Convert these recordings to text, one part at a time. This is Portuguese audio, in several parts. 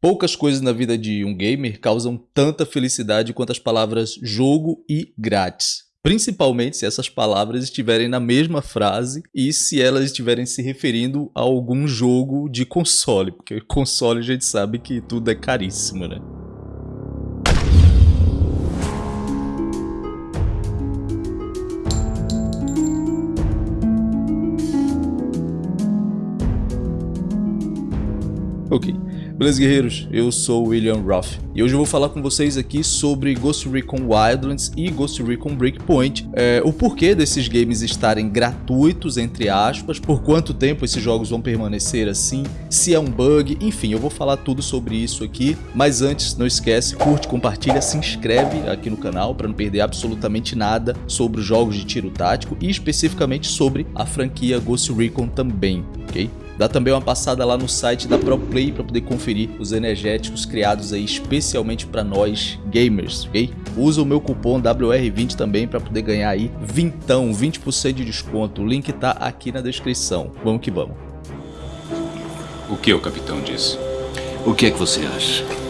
Poucas coisas na vida de um gamer causam tanta felicidade quanto as palavras jogo e grátis. Principalmente se essas palavras estiverem na mesma frase e se elas estiverem se referindo a algum jogo de console, porque console a gente sabe que tudo é caríssimo, né? Ok. Beleza, guerreiros? Eu sou William Roth e hoje eu vou falar com vocês aqui sobre Ghost Recon Wildlands e Ghost Recon Breakpoint, é, o porquê desses games estarem gratuitos, entre aspas, por quanto tempo esses jogos vão permanecer assim, se é um bug, enfim, eu vou falar tudo sobre isso aqui, mas antes, não esquece, curte, compartilha, se inscreve aqui no canal para não perder absolutamente nada sobre os jogos de tiro tático e especificamente sobre a franquia Ghost Recon também, ok? Dá também uma passada lá no site da ProPlay para poder conferir os energéticos criados aí especialmente para nós gamers, ok? Usa o meu cupom WR20 também para poder ganhar aí vintão, 20% de desconto. O link tá aqui na descrição. Vamos que vamos. O que o capitão disse? O que é que você acha?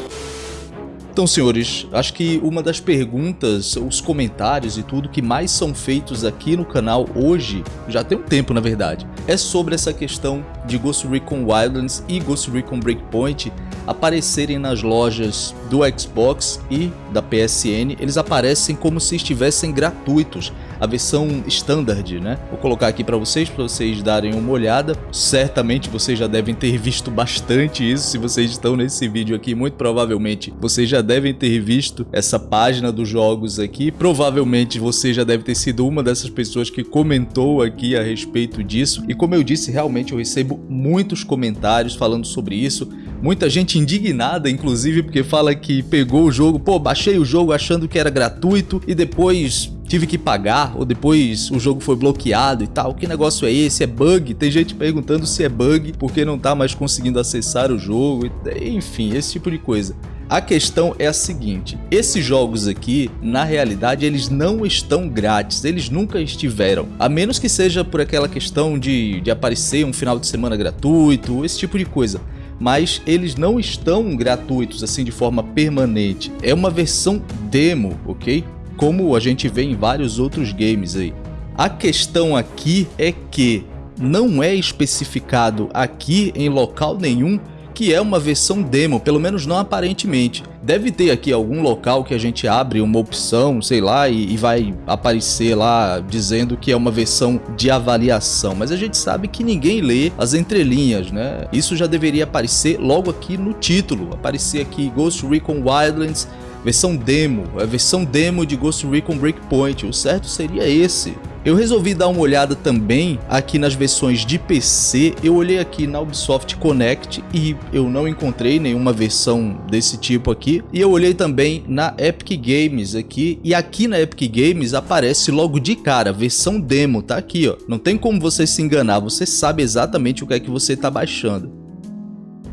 Então, senhores, acho que uma das perguntas, os comentários e tudo que mais são feitos aqui no canal hoje, já tem um tempo na verdade, é sobre essa questão de Ghost Recon Wildlands e Ghost Recon Breakpoint aparecerem nas lojas do Xbox e da PSN, eles aparecem como se estivessem gratuitos a versão standard, né? Vou colocar aqui para vocês, para vocês darem uma olhada. Certamente vocês já devem ter visto bastante isso, se vocês estão nesse vídeo aqui, muito provavelmente vocês já devem ter visto essa página dos jogos aqui. Provavelmente você já deve ter sido uma dessas pessoas que comentou aqui a respeito disso. E como eu disse, realmente eu recebo muitos comentários falando sobre isso. Muita gente indignada, inclusive, porque fala que pegou o jogo, pô, baixei o jogo achando que era gratuito e depois tive que pagar, ou depois o jogo foi bloqueado e tal. Que negócio é esse? É bug? Tem gente perguntando se é bug porque não tá mais conseguindo acessar o jogo, enfim, esse tipo de coisa. A questão é a seguinte, esses jogos aqui, na realidade, eles não estão grátis, eles nunca estiveram. A menos que seja por aquela questão de, de aparecer um final de semana gratuito, esse tipo de coisa mas eles não estão gratuitos assim de forma permanente. É uma versão demo, ok? Como a gente vê em vários outros games aí. A questão aqui é que não é especificado aqui em local nenhum que é uma versão demo, pelo menos não aparentemente. Deve ter aqui algum local que a gente abre uma opção, sei lá, e, e, vai aparecer lá dizendo que é uma versão de avaliação, mas a gente sabe que ninguém lê as entrelinhas, né? Isso já deveria aparecer logo aqui no título, aparecer aqui Ghost Recon Wildlands versão demo, a versão demo de Ghost Recon Breakpoint, o certo seria esse. Eu resolvi dar uma olhada também aqui nas versões de PC, eu olhei aqui na Ubisoft Connect e eu não encontrei nenhuma versão desse tipo aqui. E eu olhei também na Epic Games aqui, e aqui na Epic Games aparece logo de cara, versão demo, tá aqui ó. Não tem como você se enganar, você sabe exatamente o que é que você está baixando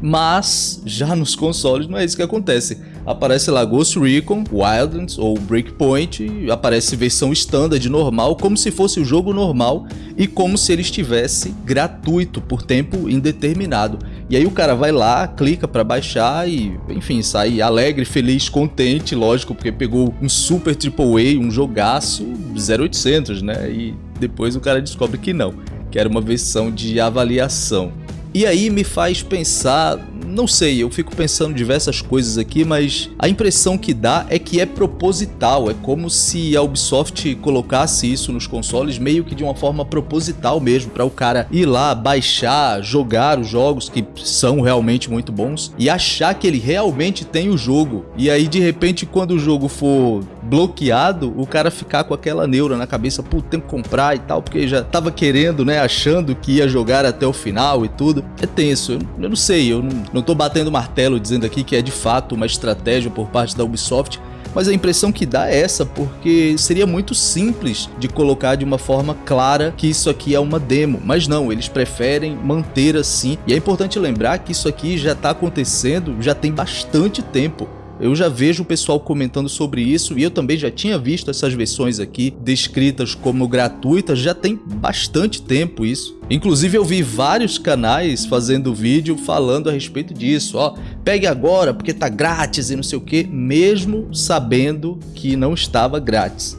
mas já nos consoles não é isso que acontece. Aparece lá Ghost Recon, Wildlands ou Breakpoint, aparece versão standard normal, como se fosse o jogo normal e como se ele estivesse gratuito por tempo indeterminado. E aí o cara vai lá, clica para baixar e, enfim, sai alegre, feliz, contente, lógico, porque pegou um super AAA, um jogaço 0800, né? E depois o cara descobre que não, que era uma versão de avaliação. E aí me faz pensar, não sei, eu fico pensando diversas coisas aqui, mas a impressão que dá é que é proposital, é como se a Ubisoft colocasse isso nos consoles meio que de uma forma proposital mesmo, para o cara ir lá, baixar, jogar os jogos que são realmente muito bons e achar que ele realmente tem o jogo. E aí de repente quando o jogo for bloqueado, o cara ficar com aquela neura na cabeça, pô, tem que comprar e tal, porque já tava querendo, né, achando que ia jogar até o final e tudo é tenso. Eu, eu não sei, eu não, não tô batendo martelo dizendo aqui que é de fato uma estratégia por parte da Ubisoft, mas a impressão que dá é essa, porque seria muito simples de colocar de uma forma clara que isso aqui é uma demo, mas não, eles preferem manter assim, e é importante lembrar que isso aqui já está acontecendo já tem bastante tempo. Eu já vejo o pessoal comentando sobre isso e eu também já tinha visto essas versões aqui descritas como gratuitas, já tem bastante tempo isso. Inclusive eu vi vários canais fazendo vídeo falando a respeito disso, ó, pegue agora porque tá grátis e não sei o que, mesmo sabendo que não estava grátis.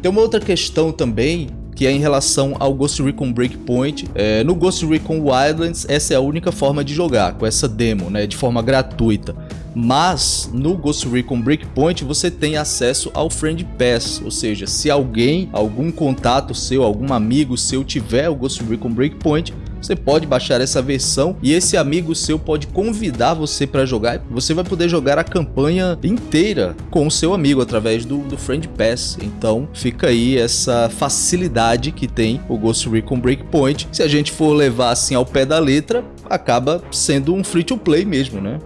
Tem uma outra questão também que é em relação ao Ghost Recon Breakpoint. É, no Ghost Recon Wildlands, essa é a única forma de jogar, com essa demo, né, de forma gratuita. Mas no Ghost Recon Breakpoint você tem acesso ao Friend Pass, ou seja, se alguém, algum contato seu, algum amigo seu tiver o Ghost Recon Breakpoint, você pode baixar essa versão e esse amigo seu pode convidar você para jogar. Você vai poder jogar a campanha inteira com o seu amigo através do, do Friend Pass. Então fica aí essa facilidade que tem o Ghost Recon Breakpoint. Se a gente for levar assim ao pé da letra, acaba sendo um free to play mesmo, né?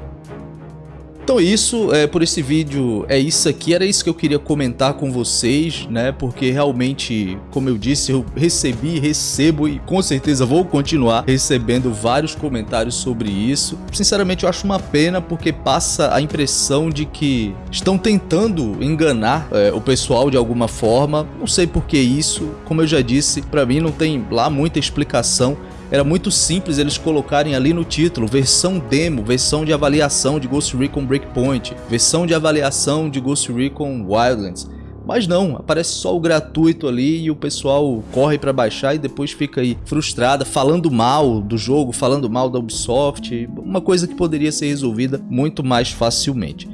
Então isso, é, por esse vídeo, é isso aqui, era isso que eu queria comentar com vocês, né, porque realmente, como eu disse, eu recebi, recebo e com certeza vou continuar recebendo vários comentários sobre isso. Sinceramente eu acho uma pena porque passa a impressão de que estão tentando enganar é, o pessoal de alguma forma, não sei por que isso, como eu já disse, para mim não tem lá muita explicação, era muito simples eles colocarem ali no título versão demo, versão de avaliação de Ghost Recon Breakpoint, versão de avaliação de Ghost Recon Wildlands. Mas não, aparece só o gratuito ali e o pessoal corre para baixar e depois fica aí frustrada, falando mal do jogo, falando mal da Ubisoft, uma coisa que poderia ser resolvida muito mais facilmente.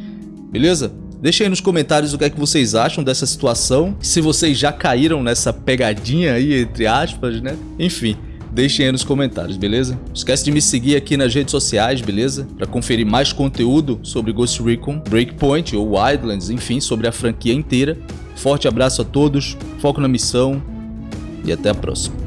Beleza? Deixa aí nos comentários o que é que vocês acham dessa situação, se vocês já caíram nessa pegadinha aí, entre aspas, né? Enfim, deixem aí nos comentários, beleza? Não esquece de me seguir aqui nas redes sociais, beleza? Para conferir mais conteúdo sobre Ghost Recon, Breakpoint ou Wildlands, enfim, sobre a franquia inteira. Forte abraço a todos, foco na missão e até a próxima.